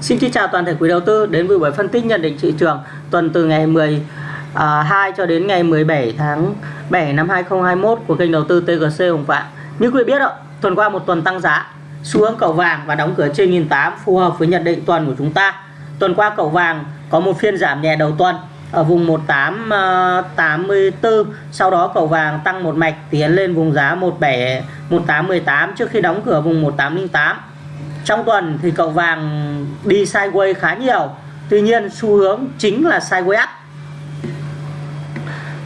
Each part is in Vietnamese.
Xin kính chào toàn thể quý đầu tư đến với buổi phân tích nhận định thị trường tuần từ ngày 12 à, cho đến ngày 17 tháng 7 năm 2021 của kênh đầu tư TGC Hồng Phạm. Như quý biết ạ, tuần qua một tuần tăng giá, xu hướng cầu vàng và đóng cửa trên 1008 phù hợp với nhận định tuần của chúng ta. Tuần qua cầu vàng có một phiên giảm nhẹ đầu tuần ở vùng 1884 à, sau đó cầu vàng tăng một mạch tiến lên vùng giá 17 1818 trước khi đóng cửa vùng 1808 trong tuần thì cầu vàng đi sideways khá nhiều. Tuy nhiên, xu hướng chính là sideways up.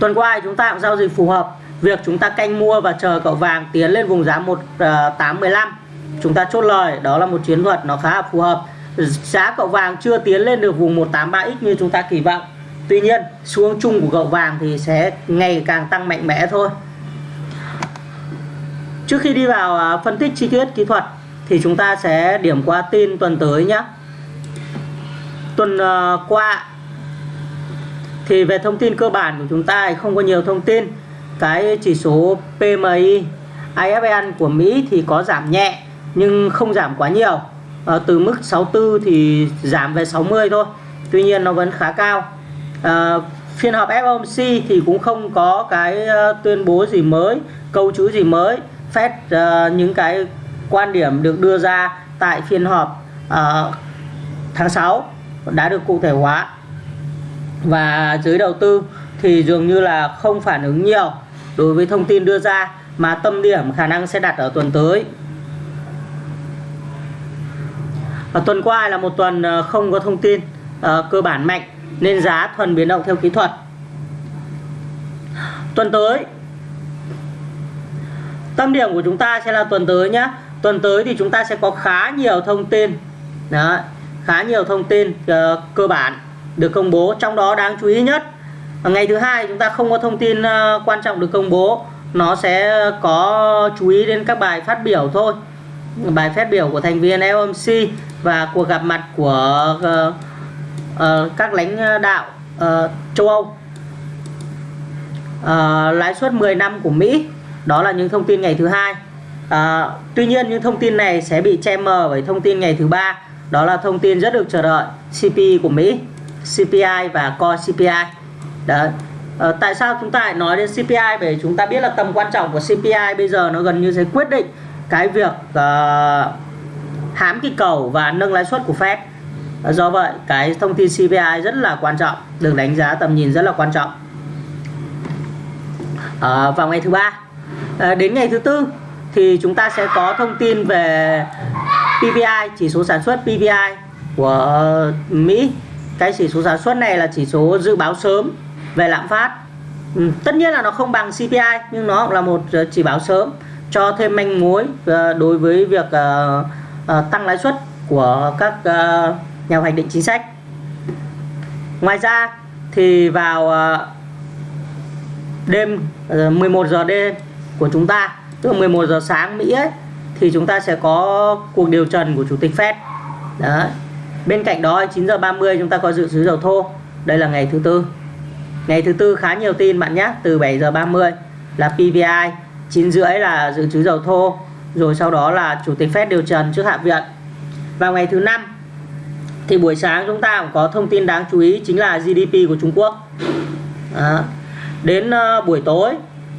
Tuần qua chúng ta cũng giao dịch phù hợp. Việc chúng ta canh mua và chờ cậu vàng tiến lên vùng giá 1815 ờ, chúng ta chốt lời, đó là một chiến thuật nó khá là phù hợp. Giá cậu vàng chưa tiến lên được vùng 183x như chúng ta kỳ vọng. Tuy nhiên, xu hướng chung của cậu vàng thì sẽ ngày càng tăng mạnh mẽ thôi. Trước khi đi vào ờ, phân tích chi tiết kỹ thuật thì chúng ta sẽ điểm qua tin tuần tới nhé tuần uh, qua thì về thông tin cơ bản của chúng ta thì không có nhiều thông tin. Cái chỉ số PMI IFN của Mỹ thì có giảm nhẹ nhưng không giảm quá nhiều. À, từ mức 64 thì giảm về 60 thôi tuy nhiên nó vẫn khá cao. À, phiên họp FOMC thì cũng không có cái tuyên bố gì mới câu chữ gì mới Fed uh, những cái quan điểm được đưa ra tại phiên họp uh, tháng 6 đã được cụ thể hóa. Và giới đầu tư thì dường như là không phản ứng nhiều đối với thông tin đưa ra mà tâm điểm khả năng sẽ đặt ở tuần tới. Và tuần qua là một tuần ờ, không có thông tin uh, cơ bản mạnh nên giá thuần biến động theo kỹ thuật. Tuần tới tâm điểm của chúng ta sẽ là tuần tới nhé tuần tới thì chúng ta sẽ có khá nhiều thông tin. Đó, khá nhiều thông tin uh, cơ bản được công bố trong đó đáng chú ý nhất ờ, ngày thứ hai chúng ta không có thông tin uh, quan trọng được công bố. Nó sẽ có chú ý đến các bài phát biểu thôi. Bài phát biểu của thành viên LMC và cuộc gặp mặt của uh, uh, các lãnh đạo uh, châu Âu. Uh, lãi suất 10 năm của Mỹ đó là những thông tin ngày thứ hai à, tuy nhiên những thông tin này sẽ bị che mờ bởi thông tin ngày thứ ba. Đó là thông tin rất được chờ đợi. CPI của Mỹ CPI và Core CPI Đấy. À, ờ, tại sao chúng ta lại nói đến CPI bởi chúng ta biết là tầm quan trọng của CPI bây giờ nó gần như sẽ quyết định cái việc uh, hãm kỳ cầu và nâng lãi suất của Fed. Do vậy cái thông tin CPI rất là quan trọng được đánh giá tầm nhìn rất là quan trọng. À, vào ngày thứ ba. À, đến ngày thứ tư thì chúng ta sẽ có thông tin về PPI chỉ số sản xuất PPI của Mỹ. Cái chỉ số sản xuất này là chỉ số dự báo sớm về lạm phát. Ừ, tất nhiên là nó không bằng CPI nhưng nó cũng là một ờ, chỉ báo sớm cho thêm manh mối ờ, đối với việc ờ, tăng lãi suất của các nhà hoạch định chính sách. Ngoài ra thì vào đêm 11 giờ đêm của chúng ta tức là 11 giờ sáng Mỹ ấy thì chúng ta sẽ có cuộc điều trần của chủ tịch Fed. Đấy. Bên cạnh đó 9 giờ 30 chúng ta có dự trữ dầu thô. Đây là ngày thứ tư. Ngày thứ tư khá nhiều tin bạn nhé từ 7 giờ 30 là PVI 9 rưỡi là dự trữ dầu thô rồi sau đó là chủ tịch Fed điều trần trước hạ viện. Vào ngày thứ năm thì buổi sáng chúng ta cũng có thông tin đáng chú ý chính là GDP của Trung Quốc. Đó. đến uh, buổi tối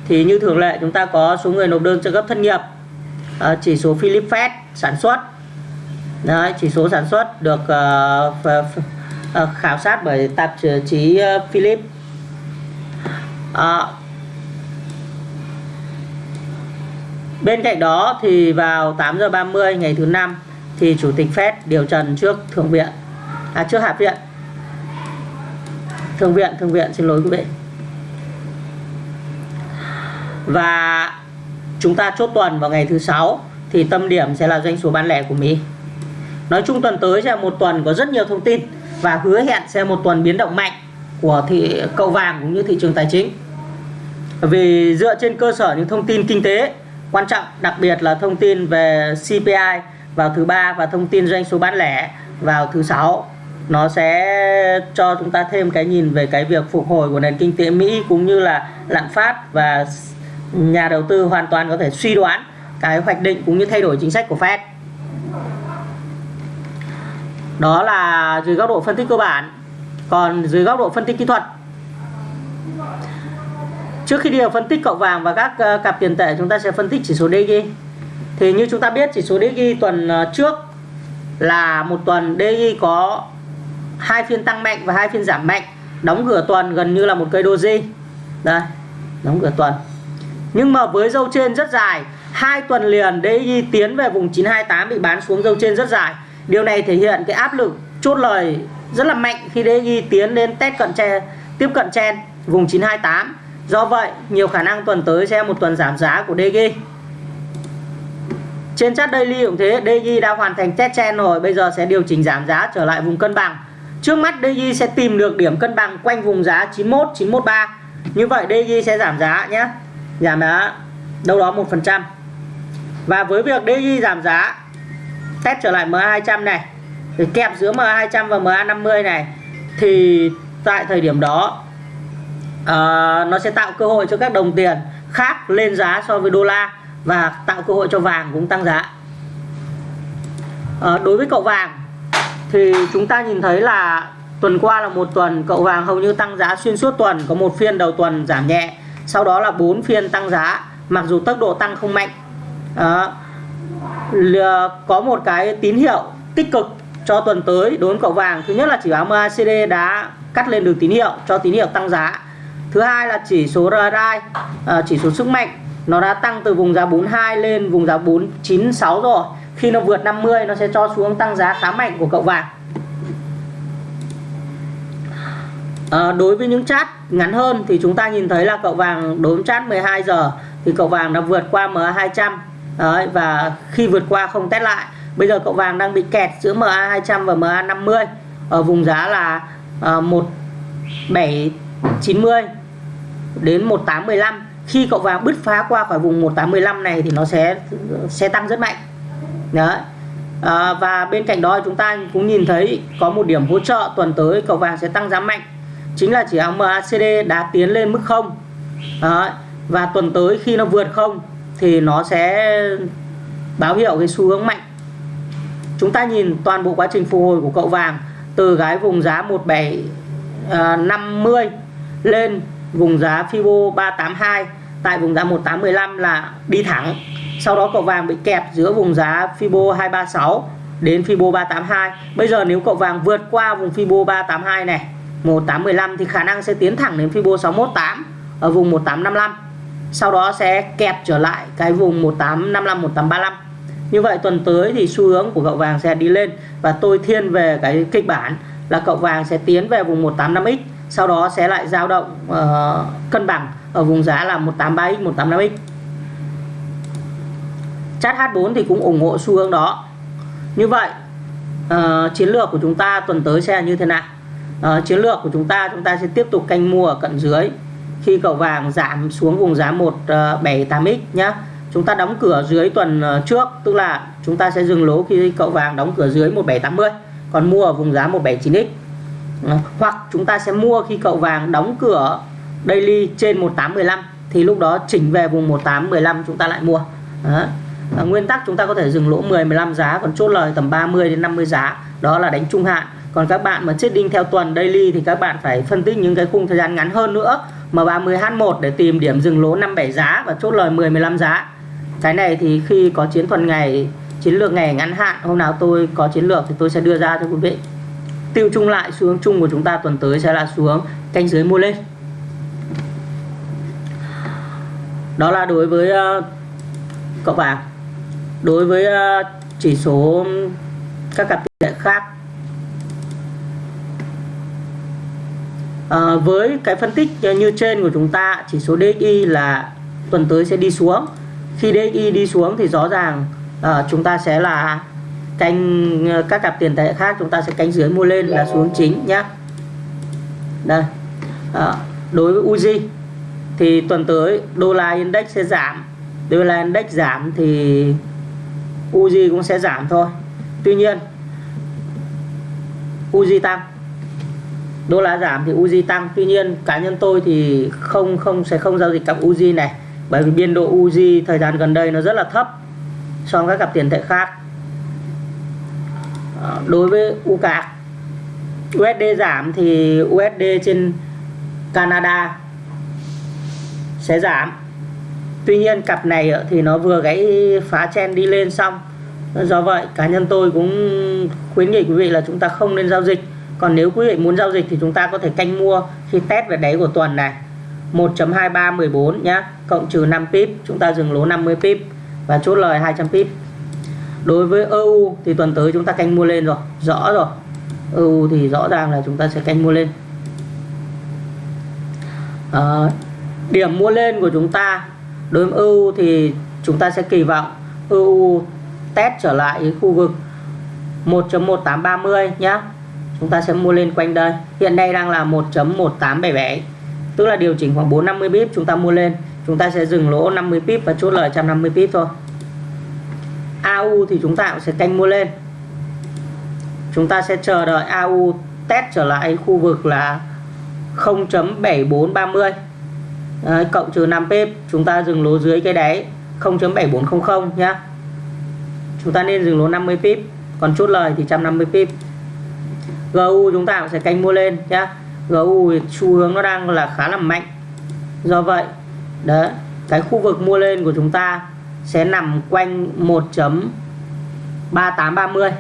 thì như thường lệ chúng ta có số người nộp đơn trợ cấp thất nghiệp. À, chỉ số Philip Fed sản xuất. Đấy, chỉ số sản xuất được uh, uh, khảo sát bởi tạp chí uh, Philip. À, bên cạnh đó thì vào 8 giờ 30 ngày thứ năm thì chủ tịch Fed điều trần trước thượng viện. À trước hạ viện. Thượng viện thượng viện xin lỗi quý vị và chúng ta chốt tuần vào ngày thứ sáu, thì tâm điểm sẽ là doanh số bán lẻ của Mỹ. Nói chung tuần tới sẽ là một tuần có rất nhiều thông tin và hứa hẹn sẽ một tuần biến động mạnh của thị cầu vàng cũng như thị trường tài chính. Vì dựa trên cơ sở những thông tin kinh tế quan trọng, đặc biệt là thông tin về CPI vào thứ ba và thông tin doanh số bán lẻ vào thứ sáu, nó sẽ cho chúng ta thêm cái nhìn về cái việc phục hồi của nền kinh tế Mỹ cũng như là lạm phát và nhà đầu tư hoàn toàn có thể suy đoán cái hoạch định cũng như thay đổi chính sách của Fed. Đó là dưới góc độ phân tích cơ bản. Còn dưới góc độ phân tích kỹ thuật, trước khi đi vào phân tích cậu vàng và các ờ, cặp tiền tệ, chúng ta sẽ phân tích chỉ số DXY thì như chúng ta biết, chỉ số DXY tuần ờ, trước là một tuần DXY có hai phiên tăng mạnh và hai phiên giảm mạnh. Đóng cửa tuần gần như là một cây doji đây, đóng cửa tuần nhưng mà với dâu trên rất dài, hai tuần liền DXY tiến về vùng 928 bị bán xuống dâu trên rất dài. Điều này thể hiện cái áp lực chốt lời rất là mạnh khi DXY tiến đến test cận chen tiếp cận chen vùng 928 do vậy, nhiều khả năng tuần tới sẽ một tuần giảm giá của DXY trên chart daily cũng thế DXY đã hoàn thành test chen rồi, bây giờ sẽ điều chỉnh giảm giá trở lại vùng cân bằng. Trước mắt DXY sẽ tìm được điểm cân bằng quanh vùng giá 91 913 như vậy DXY sẽ giảm giá nhé giảm giá đâu đó một phần trăm. Và với việc DXY giảm giá test trở lại MA200 này để kẹp giữa MA200 và MA50 này thì tại thời điểm đó uh, nó sẽ tạo cơ hội cho các đồng tiền khác lên giá so với đô la và tạo cơ hội cho vàng cũng tăng giá. Uh, đối với cậu vàng thì chúng ta nhìn thấy là tuần qua là một tuần cậu vàng hầu như tăng giá xuyên suốt tuần có một phiên đầu tuần giảm nhẹ sau đó là bốn phiên tăng giá mặc dù tốc độ tăng không mạnh. Đó. có một cái tín hiệu tích cực cho tuần tới đối với cậu vàng. Thứ nhất là chỉ báo MACD đã cắt lên được tín hiệu cho tín hiệu tăng giá. Thứ hai là chỉ số RSI à, chỉ số sức mạnh nó đã tăng từ vùng giá 42 lên vùng giá 496 rồi. Khi nó vượt 50 nó sẽ cho xuống tăng giá khá mạnh của cậu vàng à, đối với những chart ngắn hơn thì chúng ta nhìn thấy là cậu vàng đối với chart 12 giờ thì cậu vàng đã vượt qua MA200 Đấy, và khi vượt qua không test lại. Bây giờ cậu vàng đang bị kẹt giữa MA200 và MA50 ở vùng giá là ờ, à, 1790 đến 1815 khi cậu vàng bứt phá qua khỏi vùng 1815 này thì nó sẽ sẽ tăng rất mạnh. Đấy. À, và bên cạnh đó chúng ta cũng nhìn thấy có một điểm hỗ trợ tuần tới cậu vàng sẽ tăng giá mạnh chính là chỉ hàng MACD đã tiến lên mức 0 đấy. và tuần tới khi nó vượt 0 thì nó sẽ báo hiệu cái xu hướng mạnh. Chúng ta nhìn toàn bộ quá trình phục hồi của cậu vàng, từ cái vùng giá 1750 à, lên vùng giá Fibo 382 tại vùng giá 1815 là đi thẳng. Sau đó cậu vàng bị kẹp giữa vùng giá Fibo 236 đến Fibo 382 bây giờ nếu cậu vàng vượt qua vùng Fibo 382 này 1815 thì khả năng sẽ tiến thẳng đến Fibo 618 ở vùng 1855 sau đó sẽ kẹp trở lại cái vùng 1855 1835 như vậy tuần tới thì xu hướng của cậu vàng sẽ đi lên và tôi thiên về cái kịch bản là cậu vàng sẽ tiến về vùng 185x sau đó sẽ lại dao động uh, cân bằng ở vùng giá là 183x 185x chart H4 thì cũng ủng hộ xu hướng đó. Như vậy uh, chiến lược của chúng ta tuần tới sẽ là như thế nào? Uh, chiến lược của chúng ta chúng ta sẽ tiếp tục canh mua ở cận dưới. Khi cầu vàng giảm xuống vùng giá 178x ờ, nhá chúng ta đóng cửa dưới tuần ờ, trước tức là chúng ta sẽ dừng lỗ khi cậu vàng đóng cửa dưới 1780 còn mua ở vùng giá 179x hoặc chúng ta sẽ mua khi cậu vàng đóng cửa daily trên 1815 thì lúc đó chỉnh về vùng 1815 chúng ta lại mua. Đó. À, nguyên tắc chúng ta có thể dừng lỗ 10 15 giá còn chốt lời tầm 30 đến 50 giá đó là đánh trung hạn còn các bạn mà trading theo tuần daily thì các bạn phải phân tích những cái khung thời gian ngắn hơn nữa. M30H1 để tìm điểm dừng lỗ 57 giá và chốt lời 10 15 giá. Cái này thì khi có chiến thuật ngày chiến lược ngày ngắn hạn hôm nào tôi có chiến lược thì tôi sẽ đưa ra cho quý vị. Tiêu chung lại xu hướng chung của chúng ta tuần tới sẽ là xu hướng canh dưới mua lên. Đó là đối với uh, cậu vàng đối với uh, chỉ số các cặp tiền tệ khác à, với cái phân tích như trên của chúng ta chỉ số DXY là tuần tới sẽ đi xuống. Khi DXY đi xuống thì rõ ràng à, chúng ta sẽ là canh ờ, các cặp tiền tệ khác chúng ta sẽ canh dưới mua lên là xuống chính nhé đây à, đối với Uzi thì tuần tới đô la index sẽ giảm. Đô la index giảm thì Uzi cũng sẽ giảm thôi. Tuy nhiên Uzi tăng đô la giảm thì Uzi tăng. Tuy nhiên, cá nhân tôi thì không không, sẽ không giao dịch cặp Uzi này. Bởi vì biên độ Uzi thời gian gần đây nó rất là thấp so với các cặp tiền tệ khác. À, đối với UCAC USD giảm thì USD trên Canada sẽ giảm. Tuy nhiên, cặp này thì nó vừa gãy phá chen đi lên xong. Do vậy, cá nhân tôi cũng khuyến nghị quý vị là chúng ta không nên giao dịch còn nếu quý vị muốn giao dịch thì chúng ta có thể canh mua khi test về đáy của tuần này. 1.2314 nhá cộng trừ 5 pip chúng ta dừng lỗ 50 pip và chốt lời 200 pip. Đối với EU thì tuần tới chúng ta canh mua lên rồi rõ rồi. EU thì rõ ràng là chúng ta sẽ canh mua lên. À, điểm mua lên của chúng ta đối với EU thì chúng ta sẽ kỳ vọng EU test trở lại cái khu vực 1.1830 nhé chúng ta sẽ mua lên quanh đây. Hiện nay đang là 1.1877 tức là điều chỉnh khoảng 450 pip chúng ta mua lên. Chúng ta sẽ dừng lỗ 50 pip và chốt lời 150 pip thôi. AU thì chúng ta cũng sẽ canh mua lên. Chúng ta sẽ chờ đợi AU test trở lại khu vực là 0.7430 Đấy, cộng trừ 5 pip chúng ta dừng lỗ dưới cái đáy 0.7400 nhá. Chúng ta nên dừng lỗ 50 pip còn chốt lời thì 150 pip GU chúng ta cũng sẽ canh mua lên nhá. GU xu hướng nó đang là khá là mạnh. Do vậy, đấy, cái khu vực mua lên của chúng ta sẽ nằm quanh 1.3830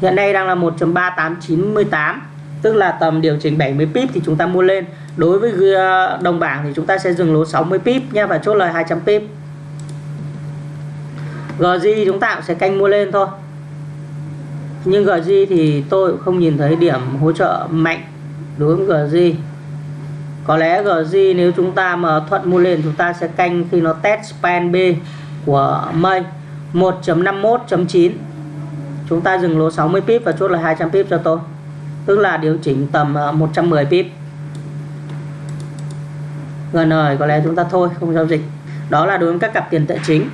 hiện nay đang là 1.3898 tức là tầm điều chỉnh 70 pip thì chúng ta mua lên. Đối với ờ, đồng bảng thì chúng ta sẽ dừng lỗ 60 pip nha và chốt lời 200 pip. GG chúng ta cũng sẽ canh mua lên thôi nhưng GG thì tôi cũng không nhìn thấy điểm hỗ trợ mạnh đối với GG có lẽ GG nếu chúng ta mà thuận mua lên chúng ta sẽ canh khi nó test span B của mây 1.51.9 chúng ta dừng lỗ 60 pip và chốt là 200 pip cho tôi. Tức là điều chỉnh tầm à, 110 pip. Gần rồi có lẽ chúng ta thôi không giao dịch. Đó là đối với các cặp tiền tệ chính.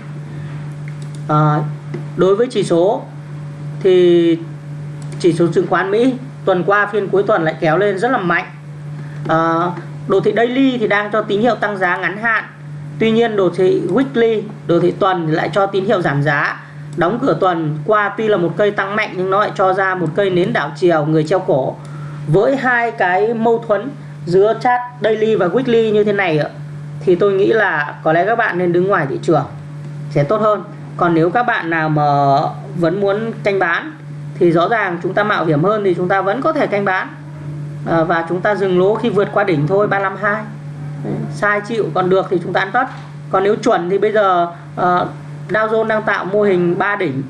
À, đối với chỉ số thì chỉ số chứng khoán Mỹ tuần qua phiên cuối tuần lại kéo lên rất là mạnh. À, đồ thị daily thì đang cho tín hiệu tăng giá ngắn hạn. Tuy nhiên đồ thị weekly đồ thị tuần thì lại cho tín hiệu giảm giá. Đóng cửa tuần qua tuy là một cây tăng mạnh nhưng nó lại cho ra một cây nến đảo chiều người treo cổ. Với hai cái mâu thuẫn giữa chat daily và weekly như thế này thì tôi nghĩ là có lẽ các bạn nên đứng ngoài thị trường sẽ tốt hơn còn nếu các bạn nào mà vẫn muốn canh bán thì rõ ràng chúng ta mạo hiểm hơn thì chúng ta vẫn có thể canh bán. À, và chúng ta dừng lỗ khi vượt qua đỉnh thôi 352 sai chịu còn được thì chúng ta ăn tất còn nếu chuẩn thì bây giờ uh, Dow Jones đang tạo mô hình 3 đỉnh.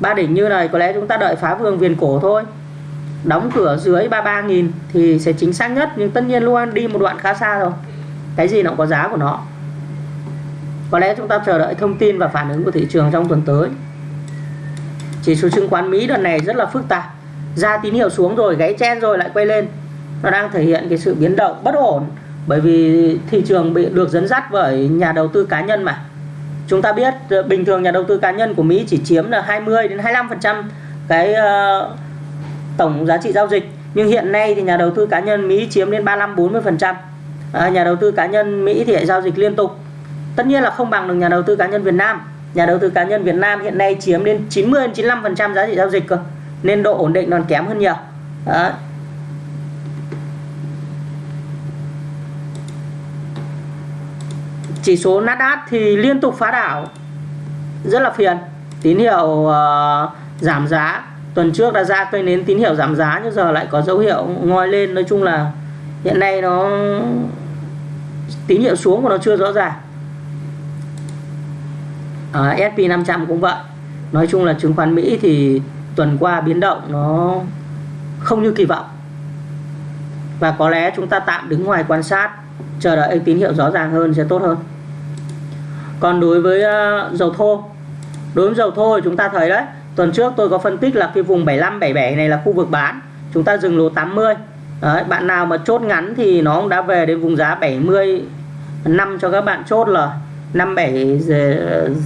Ba đỉnh như này có lẽ chúng ta đợi phá vương viền cổ thôi. Đóng cửa dưới 33.000 thì sẽ chính xác nhất nhưng tất nhiên luôn đi một đoạn khá xa rồi. Cái gì nó cũng có giá của nó có lẽ chúng ta chờ đợi thông tin và phản ứng của thị trường trong tuần tới. Chỉ số chứng khoán Mỹ đợt này rất là phức tạp. Ra tín hiệu xuống rồi gáy chen rồi lại quay lên. Nó đang thể hiện cái sự biến động bất ổn bởi vì thị trường bị được dẫn dắt bởi nhà đầu tư cá nhân mà. Chúng ta biết ờ, bình thường nhà đầu tư cá nhân của Mỹ chỉ chiếm là 20 đến 25 phần trăm cái uh, tổng giá trị giao dịch. Nhưng hiện nay thì nhà đầu tư cá nhân Mỹ chiếm đến 35 40 phần trăm. À, nhà đầu tư cá nhân Mỹ thì lại giao dịch liên tục tất nhiên là không bằng được nhà đầu tư cá nhân Việt Nam. Nhà đầu tư cá nhân Việt Nam hiện nay chiếm đến 90 95 phần trăm giá trị giao dịch cơ. Nên độ ổn định còn kém hơn nhiều. Đó. chỉ số Nasdaq thì liên tục phá đảo. Rất là phiền. Tín hiệu uh, giảm giá. Tuần trước đã ra cây nến tín hiệu giảm giá nhưng giờ lại có dấu hiệu ngoi lên. Nói chung là hiện nay nó tín hiệu xuống của nó chưa rõ ràng à, SP 500 cũng vậy. Nói chung là chứng khoán Mỹ thì tuần qua biến động nó không như kỳ vọng. Và có lẽ chúng ta tạm đứng ngoài quan sát chờ đợi tín hiệu rõ ràng hơn sẽ tốt hơn. Còn đối với uh, dầu thô đối với dầu thô thì chúng ta thấy đấy tuần trước tôi có phân tích là cái vùng 75 77 này là khu vực bán chúng ta dừng lỗ 80 đấy, bạn nào mà chốt ngắn thì nó cũng đã về đến vùng giá 70 năm cho các bạn chốt là 57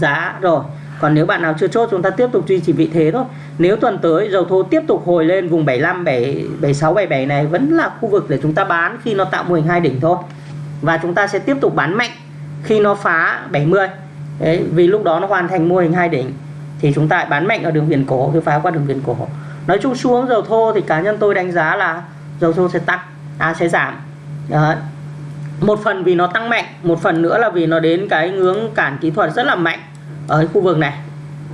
giá rồi. Còn nếu bạn nào chưa chốt chúng ta tiếp tục duy trì vị thế thôi. Nếu tuần tới dầu thô tiếp tục hồi lên vùng 75 7, 76 77 này vẫn là khu vực để chúng ta bán khi nó tạo mô hình hai đỉnh thôi. Và chúng ta sẽ tiếp tục bán mạnh khi nó phá 70 Đấy, vì lúc đó nó hoàn thành mô hình hai đỉnh thì chúng ta bán mạnh ở đường viền cổ khi phá qua đường viền cổ. Nói chung xuống dầu thô thì cá nhân tôi đánh giá là dầu thô sẽ tăng à sẽ giảm. Đấy một phần vì nó tăng mạnh một phần nữa là vì nó đến cái ngưỡng cản kỹ thuật rất là mạnh ở khu vực này.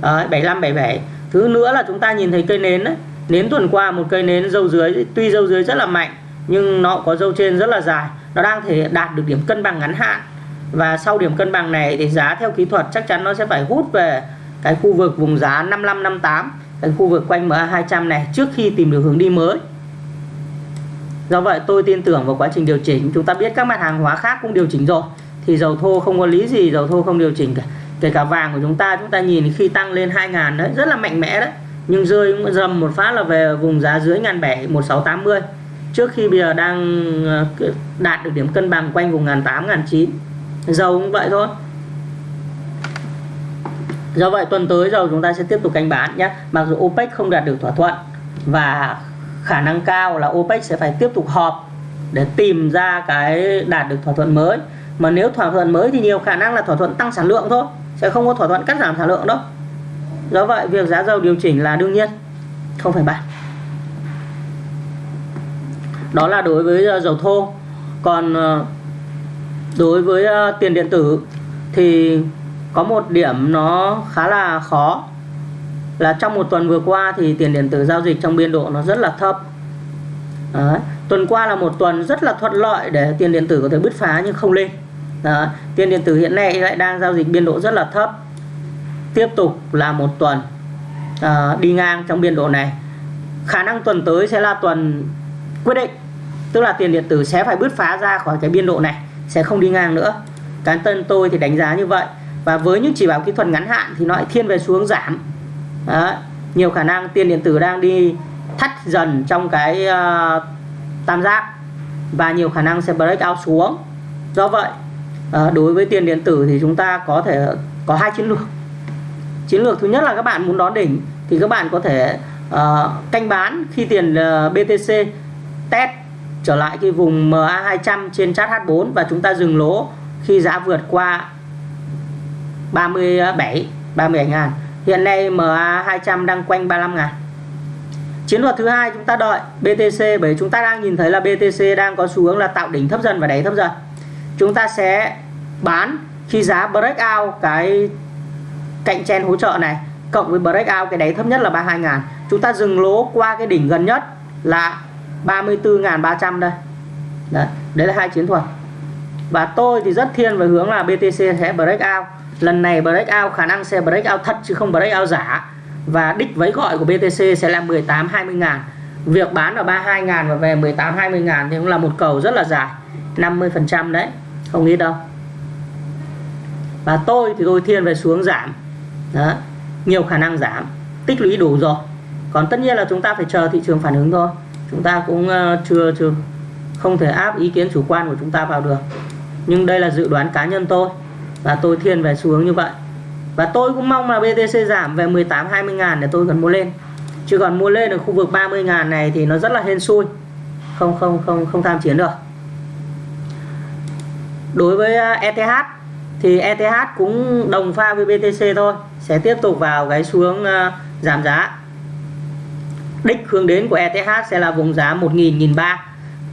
Đấy, 75 77 thứ nữa là chúng ta nhìn thấy cây nến đấy nến tuần qua một cây nến dâu dưới tuy dâu dưới rất là mạnh nhưng nó có dâu trên rất là dài. Nó đang thể đạt được điểm cân bằng ngắn hạn. Và sau điểm cân bằng này thì giá theo kỹ thuật chắc chắn nó sẽ phải hút về cái khu vực vùng giá 55 58 cái khu vực quanh MA 200 này trước khi tìm được hướng đi mới do vậy tôi tin tưởng vào quá trình điều chỉnh. Chúng ta biết các mặt hàng hóa khác cũng điều chỉnh rồi. Thì dầu thô không có lý gì, dầu thô không điều chỉnh cả. Kể cả vàng của chúng ta chúng ta nhìn khi tăng lên 2.000 đấy, rất là mạnh mẽ đấy. Nhưng rơi dầm một phát là về vùng giá dưới ngàn bảy 1680 trước khi bây giờ đang ờ, đạt được điểm cân bằng quanh vùng ngàn tám, ngàn chín. Dầu cũng vậy thôi. Do vậy tuần tới dầu chúng ta sẽ tiếp tục canh bán nhé. Mặc dù OPEC không đạt được thỏa thuận và khả năng cao là OPEC sẽ phải tiếp tục họp để tìm ra cái đạt được thỏa thuận mới. Mà nếu thỏa thuận mới thì nhiều khả năng là thỏa thuận tăng sản lượng thôi, sẽ không có thỏa thuận cắt giảm sản lượng đâu. Do vậy, việc giá dầu điều chỉnh là đương nhiên, không phải bàn. Đó là đối với ờ, dầu thô. Còn ờ, đối với ờ, tiền điện tử thì có một điểm nó khá là khó là trong một tuần vừa qua thì tiền điện tử giao dịch trong biên độ nó rất là thấp. Đấy. tuần qua là một tuần rất là thuận lợi để tiền điện tử có thể bứt phá nhưng không lên. Đấy. tiền điện tử hiện nay lại đang giao dịch biên độ rất là thấp. Tiếp tục là một tuần à, đi ngang trong biên độ này. Khả năng tuần tới sẽ là tuần quyết định tức là tiền điện tử sẽ phải bứt phá ra khỏi cái biên độ này sẽ không đi ngang nữa. Cá nhân tôi thì đánh giá như vậy. Và với những chỉ báo kỹ thuật ngắn hạn thì nó lại thiên về xuống giảm. Đó. nhiều khả năng tiền điện tử đang đi thắt dần trong cái uh, tam giác và nhiều khả năng sẽ break out xuống. Do vậy uh, đối với tiền điện tử thì chúng ta có thể có hai chiến lược. Chiến lược thứ nhất là các bạn muốn đón đỉnh thì các bạn có thể uh, canh bán khi tiền uh, BTC test trở lại cái vùng MA200 trên chart H4 và chúng ta dừng lỗ khi giá vượt qua 37 37 ngàn hiện nay MA200 đang quanh 35 ngàn. Chiến thuật thứ hai chúng ta đợi BTC bởi chúng ta đang nhìn thấy là BTC đang có xu hướng là tạo đỉnh thấp dần và đáy thấp dần. Chúng ta sẽ bán khi giá break out cái cạnh chen hỗ trợ này cộng với break out cái đáy thấp nhất là 32 ngàn. Chúng ta dừng lỗ qua cái đỉnh gần nhất là 34.300 đây. Đấy, đấy là hai chiến thuật. Và tôi thì rất thiên về hướng là BTC sẽ break out lần này breakout khả năng sẽ breakout thật chứ không breakout giả. Và đích vấy gọi của BTC sẽ là 18 20 ngàn. Việc bán ở 32 ngàn và về 18 20 ngàn thì cũng là một cầu rất là dài. 50 phần trăm đấy, không ít đâu. Và tôi thì tôi thiên về xuống giảm. Đó, nhiều khả năng giảm. Tích lũy đủ rồi. Còn tất nhiên là chúng ta phải chờ thị trường phản ứng thôi. Chúng ta cũng ờ, chưa chưa, không thể áp ý kiến chủ quan của chúng ta vào được. Nhưng đây là dự đoán cá nhân tôi và tôi thiên về xu hướng như vậy. Và tôi cũng mong là BTC giảm về 18 20 ngàn để tôi cần mua lên. Chứ còn mua lên ở khu vực 30 ngàn này thì nó rất là hên xui. Không không không không tham chiến được. Đối với à, ETH thì ETH cũng đồng pha với BTC thôi. Sẽ tiếp tục vào cái xuống hướng à, giảm giá. Đích hướng đến của ETH sẽ là vùng giá 1.000 1.300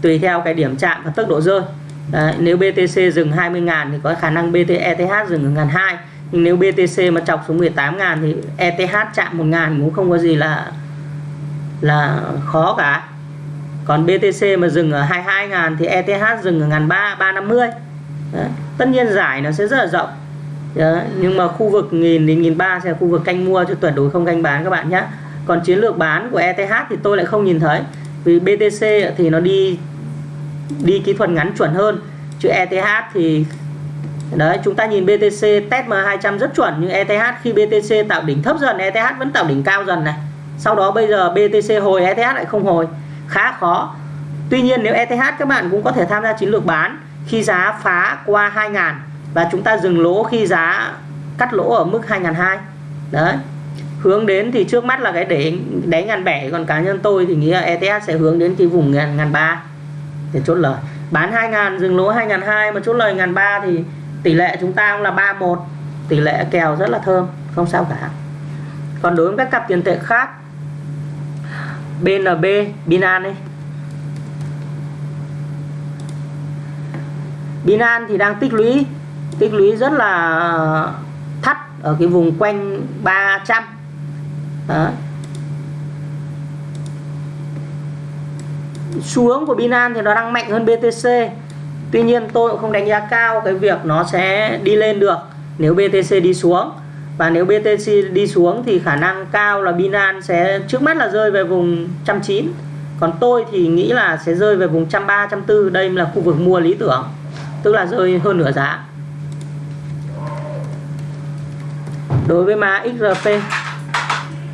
tùy theo cái điểm chạm và tốc độ rơi. Đấy, nếu BTC dừng 20.000 thì có khả năng BT ETH dừng ở 1.200 nhưng nếu BTC mà chọc xuống 18.000 thì ETH chạm 1.000 cũng không có gì là là khó cả còn BTC mà dừng ở 22.000 thì ETH dừng ở 1.300 350 Đấy. tất nhiên giải nó sẽ rất là rộng Đấy. nhưng mà khu vực nghìn đến nghìn ba sẽ là khu vực canh mua cho tuyệt đối không canh bán các bạn nhé còn chiến lược bán của ETH thì tôi lại không nhìn thấy vì BTC thì nó đi đi kỹ thuật ngắn chuẩn hơn. Chứ ETH thì, đấy, chúng ta nhìn BTC test M200 rất chuẩn, nhưng ETH khi BTC tạo đỉnh thấp dần ETH vẫn tạo đỉnh cao dần này. Sau đó bây giờ BTC hồi ETH lại không hồi. Khá khó. Tuy nhiên nếu ETH các bạn cũng có thể tham gia chiến lược bán, khi giá phá qua 2.000 và chúng ta dừng lỗ khi giá cắt lỗ ở mức 2.200 đấy. Hướng đến thì trước mắt là cái đáy đáy ngàn bảy còn cá nhân tôi thì nghĩ là ETH sẽ hướng đến cái vùng ngàn ngàn ba để chốt lời. Bán 2.000 dừng lỗ 2.200 mà chốt lời ngàn ba thì tỷ lệ chúng ta cũng là 31 tỷ lệ kèo rất là thơm, không sao cả. Còn đối với các cặp tiền tệ khác BNB Binan đây Binan thì đang tích lũy tích lũy rất là thắt ở cái vùng quanh 300 Đó. Xu hướng của Binan thì nó đang mạnh hơn BTC Tuy nhiên tôi cũng không đánh giá cao cái việc nó sẽ đi lên được nếu BTC đi xuống. Và nếu BTC đi xuống thì khả năng cao là Binance sẽ, trước mắt là rơi về vùng 190 còn tôi thì nghĩ là sẽ rơi về vùng 130 140 đây là khu vực mua lý tưởng, tức là rơi hơn nửa giá. Đối với mã XRP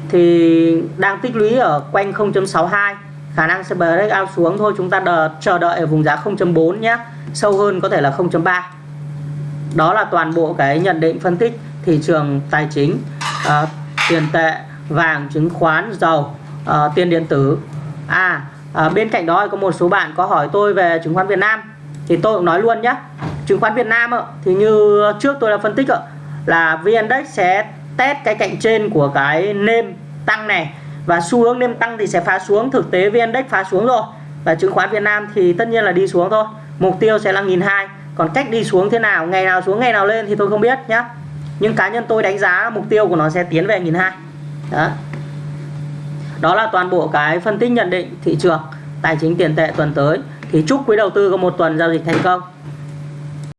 thì đang tích lũy ở quanh 0.62 khả năng sẽ breakout xuống. Thôi chúng ta đợi, chờ đợi ở vùng giá 0.4 nhé. Sâu hơn có thể là 0.3 đó là toàn bộ cái nhận định phân tích thị trường tài chính uh, tiền tệ vàng chứng khoán dầu uh, tiền điện tử. À uh, bên cạnh đó có một số bạn có hỏi tôi về chứng khoán Việt Nam. Thì tôi cũng nói luôn nhé. Chứng khoán Việt Nam thì như trước tôi đã phân tích là VN Index sẽ test cái cạnh trên của cái nêm tăng này và xu hướng đêm tăng thì sẽ phá xuống, thực tế VN Index phá xuống rồi. Và chứng khoán Việt Nam thì tất nhiên là đi xuống thôi. Mục tiêu sẽ là nghìn hai. Còn cách đi xuống thế nào, ngày nào xuống, ngày nào lên thì tôi không biết nhé nhưng cá nhân tôi đánh giá mục tiêu của nó sẽ tiến về nghìn hai. Đó. Đó là toàn bộ cái phân tích nhận định thị trường tài chính tiền tệ tuần tới. Thì chúc quý đầu tư có một tuần giao dịch thành công.